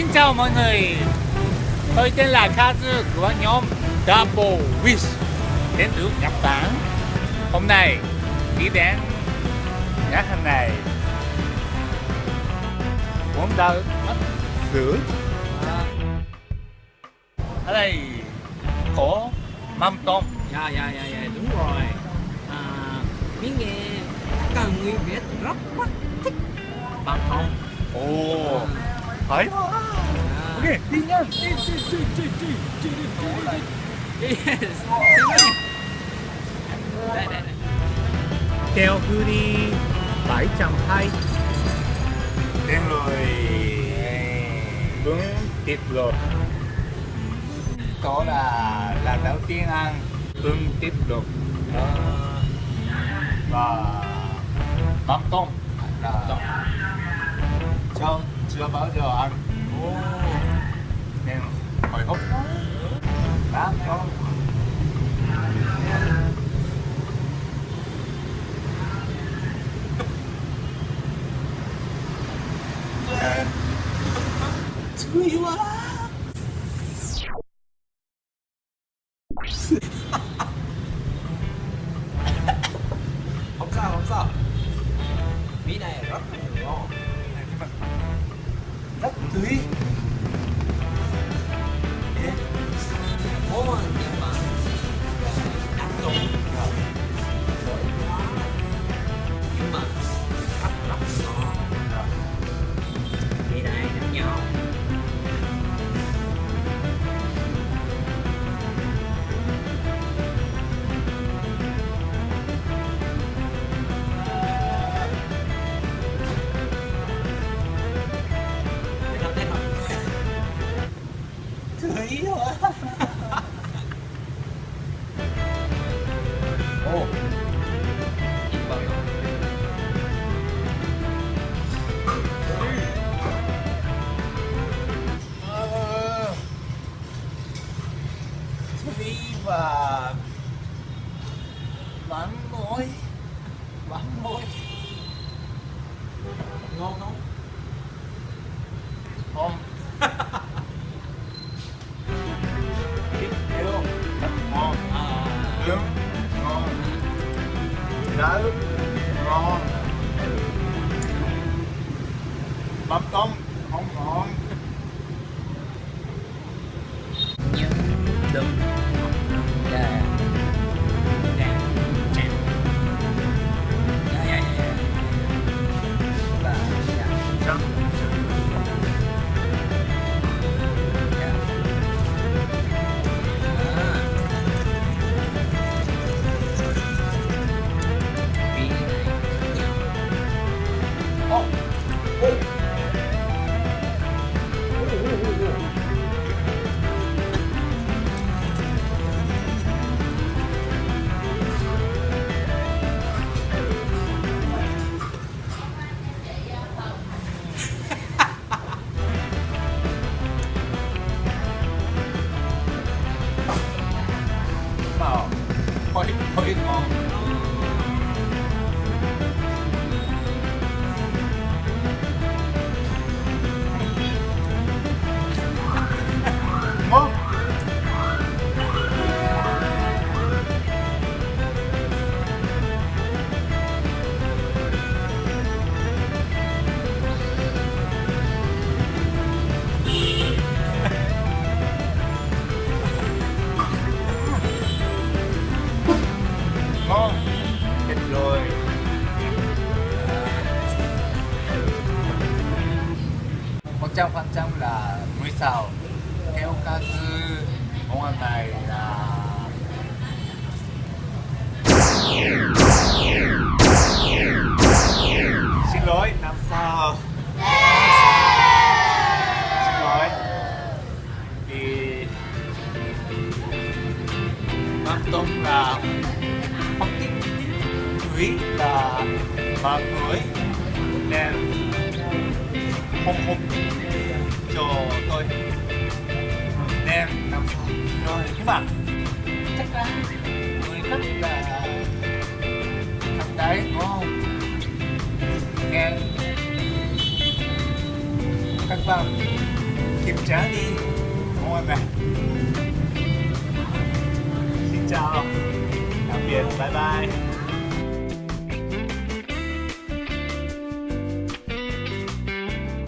Xin chào mọi người. Tôi tên là Kazu của nhóm Double Wish Đến từ Nhật Bản. Hôm nay đi đến nhà hàng này. Muốn đâu mất sữa Ở đây có mắm tôm. Dạ dạ dạ dạ đúng rồi. À, miếng nghe cả người Việt rất thích mắm tôm. Ồ à, Đấy. Ok, đi nhá. Đi đi đi đi đi đi đi đi. Đây đây đây. Kèo Beauty 720. Đến rồi. Bún thịt lột. Có là là đầu tiên ăn bún thịt lột. Và mắm tôm là tôm. Xong chưa bao giờ ăn. Nên hồi hộp Mắm tôm Tươi quá. Không sao không sao. Mí này rất là ngon duit ya mau nyimpan atau 오 và bánh mối bánh mối ngon không không biết hiểu không ngon à, đỡ ngon. Bắp tôm không ngon. putting on 100% là muối xào theo ca sư món ăn này là xin lỗi năm sao? Xin lỗi. Thì mắm tôm là không thích quý là mà cưới nên hộp hộp trời tôi. Đen làm sao rồi, các bạn. Chắc là người rất là thằng đấy, đúng không? Nghe. Các bạn kiểm tra đi. Ngồi này xin chào. Tạm biệt. Bye bye.